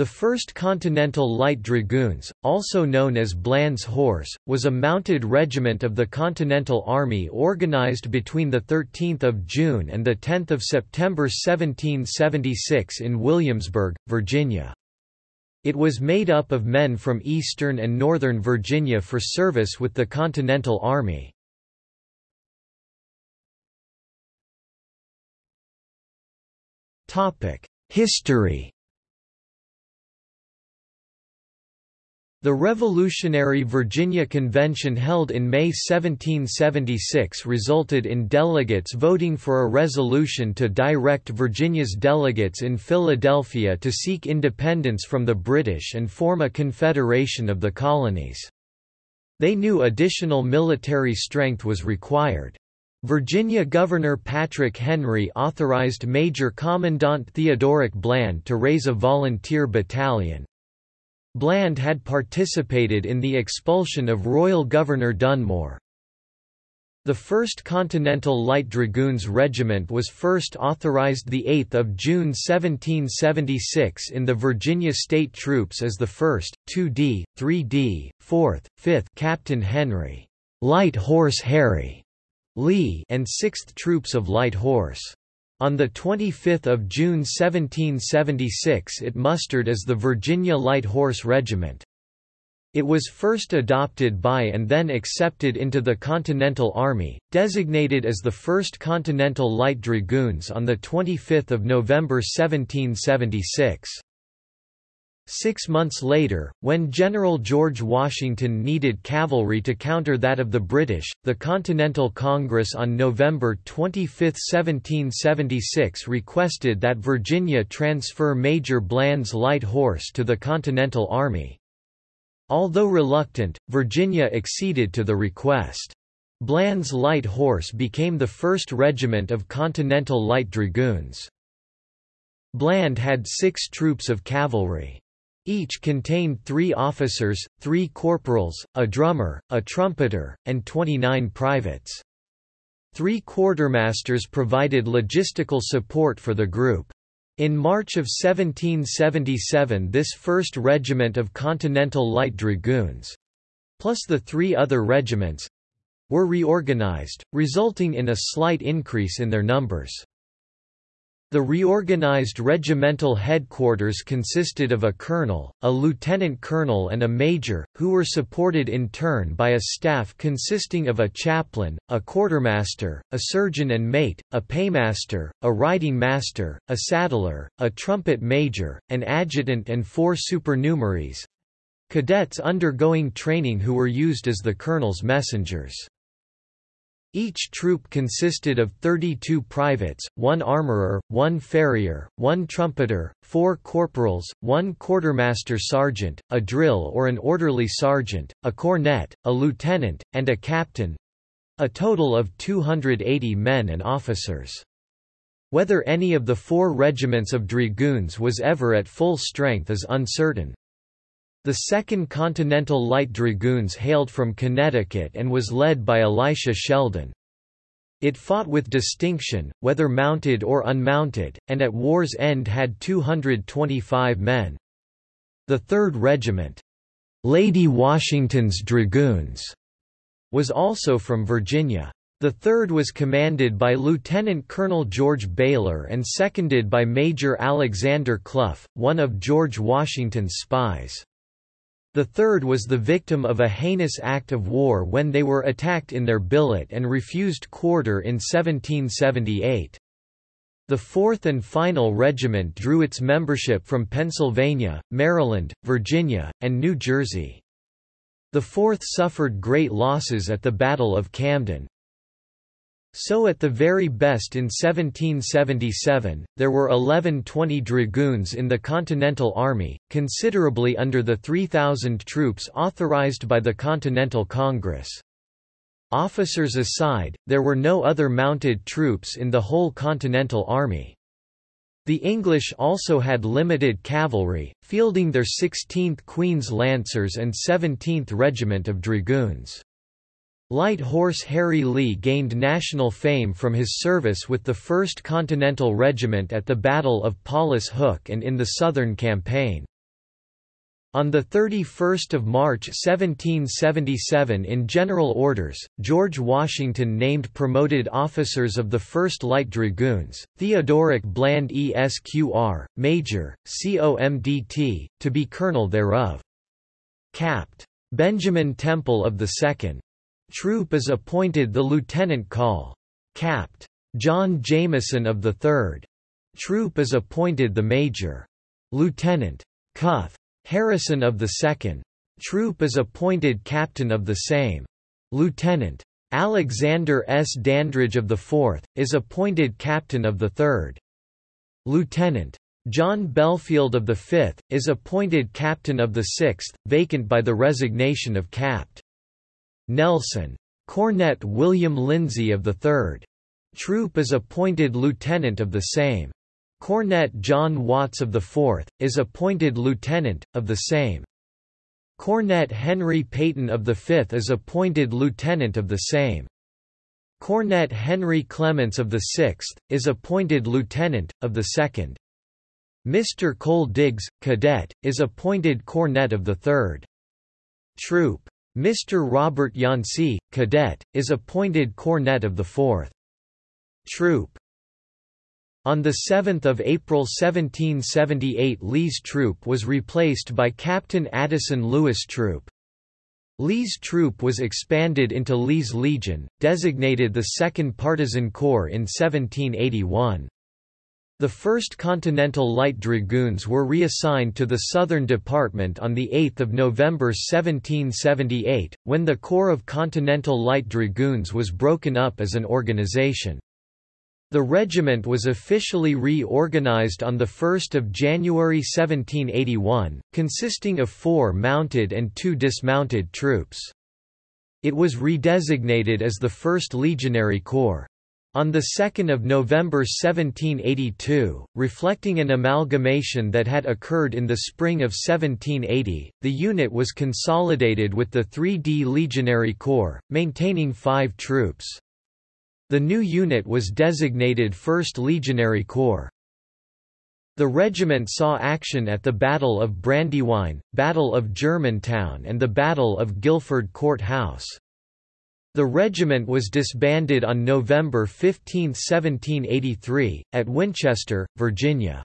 The 1st Continental Light Dragoons, also known as Bland's Horse, was a mounted regiment of the Continental Army organized between 13 June and 10 September 1776 in Williamsburg, Virginia. It was made up of men from eastern and northern Virginia for service with the Continental Army. History The Revolutionary Virginia Convention held in May 1776 resulted in delegates voting for a resolution to direct Virginia's delegates in Philadelphia to seek independence from the British and form a confederation of the colonies. They knew additional military strength was required. Virginia Governor Patrick Henry authorized Major Commandant Theodoric Bland to raise a volunteer battalion, Bland had participated in the expulsion of Royal Governor Dunmore. The 1st Continental Light Dragoons Regiment was first authorized 8 June 1776 in the Virginia State Troops as the 1st, 2D, 3D, 4th, 5th Captain Henry Light Horse Harry Lee and 6th Troops of Light Horse. On 25 June 1776 it mustered as the Virginia Light Horse Regiment. It was first adopted by and then accepted into the Continental Army, designated as the 1st Continental Light Dragoons on 25 November 1776. Six months later, when General George Washington needed cavalry to counter that of the British, the Continental Congress on November 25, 1776 requested that Virginia transfer Major Bland's light horse to the Continental Army. Although reluctant, Virginia acceded to the request. Bland's light horse became the first regiment of Continental Light Dragoons. Bland had six troops of cavalry. Each contained three officers, three corporals, a drummer, a trumpeter, and 29 privates. Three quartermasters provided logistical support for the group. In March of 1777 this 1st Regiment of Continental Light Dragoons—plus the three other regiments—were reorganized, resulting in a slight increase in their numbers. The reorganized regimental headquarters consisted of a colonel, a lieutenant colonel and a major, who were supported in turn by a staff consisting of a chaplain, a quartermaster, a surgeon and mate, a paymaster, a riding master, a saddler, a trumpet major, an adjutant and four supernumeraries—cadets undergoing training who were used as the colonel's messengers. Each troop consisted of 32 privates, one armourer, one farrier, one trumpeter, four corporals, one quartermaster sergeant, a drill or an orderly sergeant, a cornet, a lieutenant, and a captain—a total of 280 men and officers. Whether any of the four regiments of dragoons was ever at full strength is uncertain. The 2nd Continental Light Dragoons hailed from Connecticut and was led by Elisha Sheldon. It fought with distinction, whether mounted or unmounted, and at war's end had 225 men. The 3rd Regiment, Lady Washington's Dragoons, was also from Virginia. The 3rd was commanded by Lieutenant Colonel George Baylor and seconded by Major Alexander Clough, one of George Washington's spies. The third was the victim of a heinous act of war when they were attacked in their billet and refused quarter in 1778. The Fourth and final regiment drew its membership from Pennsylvania, Maryland, Virginia, and New Jersey. The Fourth suffered great losses at the Battle of Camden. So at the very best in 1777, there were 1120 dragoons in the Continental Army, considerably under the 3,000 troops authorized by the Continental Congress. Officers aside, there were no other mounted troops in the whole Continental Army. The English also had limited cavalry, fielding their 16th Queen's Lancers and 17th Regiment of Dragoons. Light Horse Harry Lee gained national fame from his service with the 1st Continental Regiment at the Battle of Paulus Hook and in the Southern Campaign. On 31 March 1777 in General Orders, George Washington named promoted officers of the 1st Light Dragoons, Theodoric Bland ESQR, Major, COMDT, to be colonel thereof. Capt. Benjamin Temple of the 2nd. Troop is appointed the lieutenant call. Capt. John Jameson of the 3rd. Troop is appointed the major. Lieutenant. Cuth. Harrison of the 2nd. Troop is appointed captain of the same. Lieutenant. Alexander S. Dandridge of the 4th, is appointed captain of the 3rd. Lieutenant. John Belfield of the 5th, is appointed captain of the 6th, vacant by the resignation of Capt. Nelson. Cornet William Lindsay of the 3rd. Troop is appointed lieutenant of the same. Cornet John Watts of the 4th, is appointed lieutenant, of the same. Cornet Henry Peyton of the 5th is appointed lieutenant of the same. Cornet Henry Clements of the 6th, is appointed lieutenant, of the 2nd. Mr. Cole Diggs, cadet, is appointed cornet of the 3rd. Troop. Mr. Robert Yancey, cadet, is appointed cornet of the 4th. Troop. On 7 April 1778 Lee's troop was replaced by Captain Addison Lewis Troop. Lee's troop was expanded into Lee's Legion, designated the 2nd Partisan Corps in 1781. The 1st Continental Light Dragoons were reassigned to the Southern Department on 8 November 1778, when the Corps of Continental Light Dragoons was broken up as an organization. The regiment was officially reorganized on 1 January 1781, consisting of four mounted and two dismounted troops. It was redesignated as the 1st Legionary Corps. On 2 November 1782, reflecting an amalgamation that had occurred in the spring of 1780, the unit was consolidated with the 3D Legionary Corps, maintaining five troops. The new unit was designated 1st Legionary Corps. The regiment saw action at the Battle of Brandywine, Battle of Germantown and the Battle of Guilford Court House. The regiment was disbanded on November 15, 1783, at Winchester, Virginia.